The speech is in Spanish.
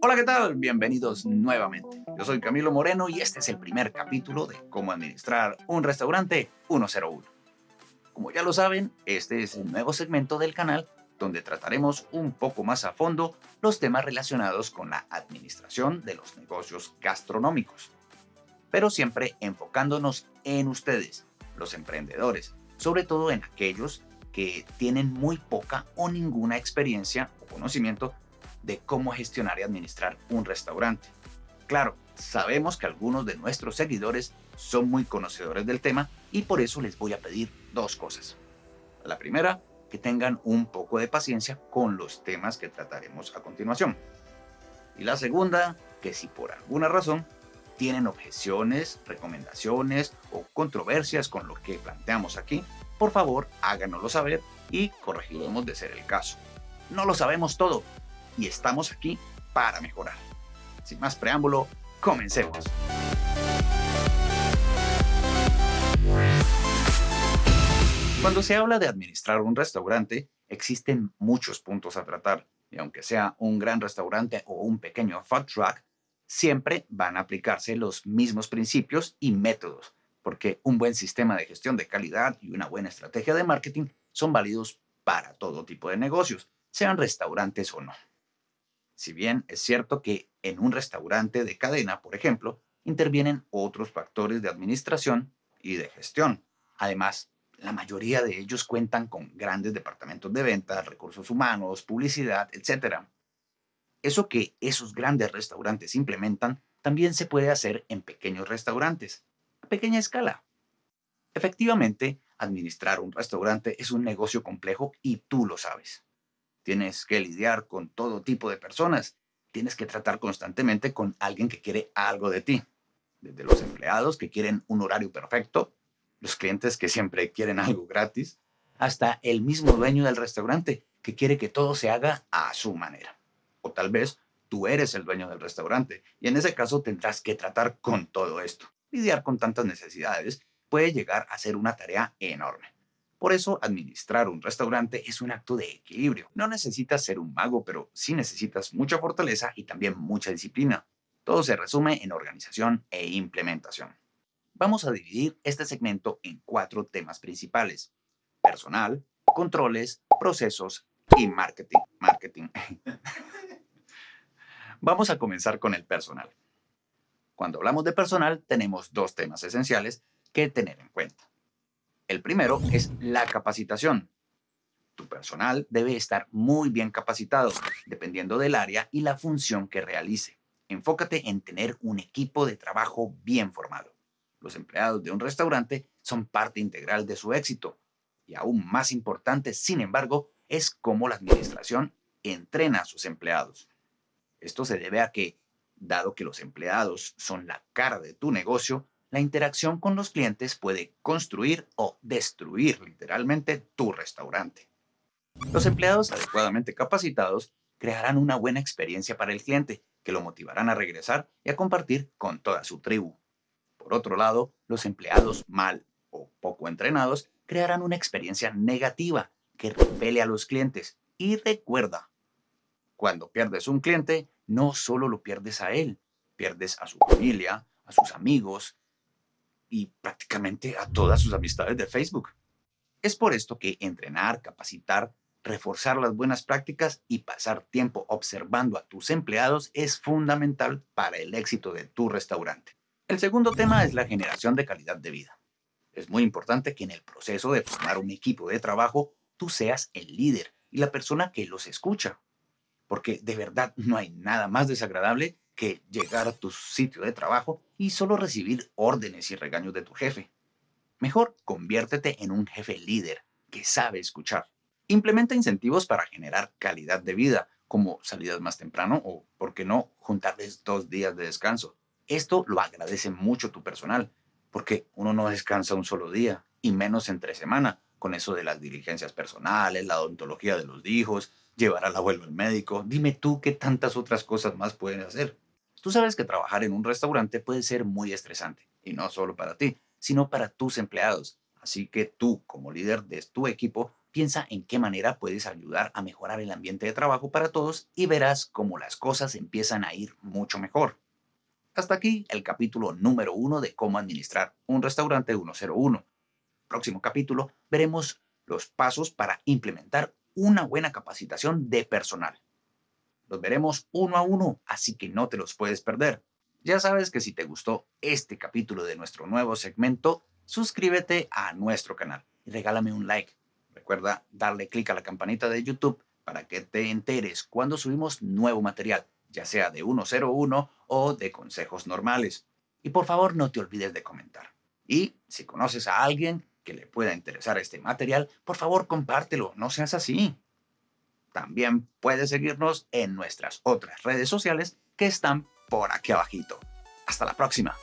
Hola, ¿qué tal? Bienvenidos nuevamente. Yo soy Camilo Moreno y este es el primer capítulo de cómo administrar un restaurante 101. Como ya lo saben, este es el nuevo segmento del canal donde trataremos un poco más a fondo los temas relacionados con la administración de los negocios gastronómicos. Pero siempre enfocándonos en ustedes, los emprendedores, sobre todo en aquellos que tienen muy poca o ninguna experiencia o conocimiento de cómo gestionar y administrar un restaurante. Claro, sabemos que algunos de nuestros seguidores son muy conocedores del tema y por eso les voy a pedir dos cosas. La primera, que tengan un poco de paciencia con los temas que trataremos a continuación. Y la segunda, que si por alguna razón tienen objeciones, recomendaciones o controversias con lo que planteamos aquí, por favor háganoslo saber y corregiremos de ser el caso. No lo sabemos todo, y estamos aquí para mejorar. Sin más preámbulo, comencemos. Cuando se habla de administrar un restaurante, existen muchos puntos a tratar, y aunque sea un gran restaurante o un pequeño food truck, siempre van a aplicarse los mismos principios y métodos, porque un buen sistema de gestión de calidad y una buena estrategia de marketing son válidos para todo tipo de negocios, sean restaurantes o no. Si bien es cierto que en un restaurante de cadena, por ejemplo, intervienen otros factores de administración y de gestión. Además, la mayoría de ellos cuentan con grandes departamentos de ventas, recursos humanos, publicidad, etc. Eso que esos grandes restaurantes implementan también se puede hacer en pequeños restaurantes, a pequeña escala. Efectivamente, administrar un restaurante es un negocio complejo y tú lo sabes. Tienes que lidiar con todo tipo de personas. Tienes que tratar constantemente con alguien que quiere algo de ti. Desde los empleados que quieren un horario perfecto, los clientes que siempre quieren algo gratis, hasta el mismo dueño del restaurante que quiere que todo se haga a su manera. O tal vez tú eres el dueño del restaurante y en ese caso tendrás que tratar con todo esto. Lidiar con tantas necesidades puede llegar a ser una tarea enorme. Por eso, administrar un restaurante es un acto de equilibrio. No necesitas ser un mago, pero sí necesitas mucha fortaleza y también mucha disciplina. Todo se resume en organización e implementación. Vamos a dividir este segmento en cuatro temas principales. Personal, controles, procesos y marketing. Marketing. Vamos a comenzar con el personal. Cuando hablamos de personal, tenemos dos temas esenciales que tener en cuenta. El primero es la capacitación. Tu personal debe estar muy bien capacitado, dependiendo del área y la función que realice. Enfócate en tener un equipo de trabajo bien formado. Los empleados de un restaurante son parte integral de su éxito. Y aún más importante, sin embargo, es cómo la administración entrena a sus empleados. Esto se debe a que, dado que los empleados son la cara de tu negocio, la interacción con los clientes puede construir o destruir literalmente tu restaurante. Los empleados adecuadamente capacitados crearán una buena experiencia para el cliente, que lo motivarán a regresar y a compartir con toda su tribu. Por otro lado, los empleados mal o poco entrenados crearán una experiencia negativa que repele a los clientes. Y recuerda, cuando pierdes un cliente, no solo lo pierdes a él, pierdes a su familia, a sus amigos, y prácticamente a todas sus amistades de Facebook. Es por esto que entrenar, capacitar, reforzar las buenas prácticas y pasar tiempo observando a tus empleados es fundamental para el éxito de tu restaurante. El segundo tema es la generación de calidad de vida. Es muy importante que en el proceso de formar un equipo de trabajo tú seas el líder y la persona que los escucha. Porque de verdad no hay nada más desagradable que llegar a tu sitio de trabajo y solo recibir órdenes y regaños de tu jefe. Mejor conviértete en un jefe líder que sabe escuchar. Implementa incentivos para generar calidad de vida, como salidas más temprano o, por qué no, juntarles dos días de descanso. Esto lo agradece mucho tu personal, porque uno no descansa un solo día, y menos entre semana, con eso de las diligencias personales, la odontología de los hijos, llevar al abuelo al médico. Dime tú qué tantas otras cosas más pueden hacer. Tú sabes que trabajar en un restaurante puede ser muy estresante, y no solo para ti, sino para tus empleados. Así que tú, como líder de tu equipo, piensa en qué manera puedes ayudar a mejorar el ambiente de trabajo para todos y verás cómo las cosas empiezan a ir mucho mejor. Hasta aquí el capítulo número uno de cómo administrar un restaurante 101. Próximo capítulo veremos los pasos para implementar una buena capacitación de personal. Los veremos uno a uno, así que no te los puedes perder. Ya sabes que si te gustó este capítulo de nuestro nuevo segmento, suscríbete a nuestro canal y regálame un like. Recuerda darle clic a la campanita de YouTube para que te enteres cuando subimos nuevo material, ya sea de 101 o de consejos normales. Y por favor no te olvides de comentar. Y si conoces a alguien que le pueda interesar este material, por favor compártelo, no seas así. También puedes seguirnos en nuestras otras redes sociales que están por aquí abajito. Hasta la próxima.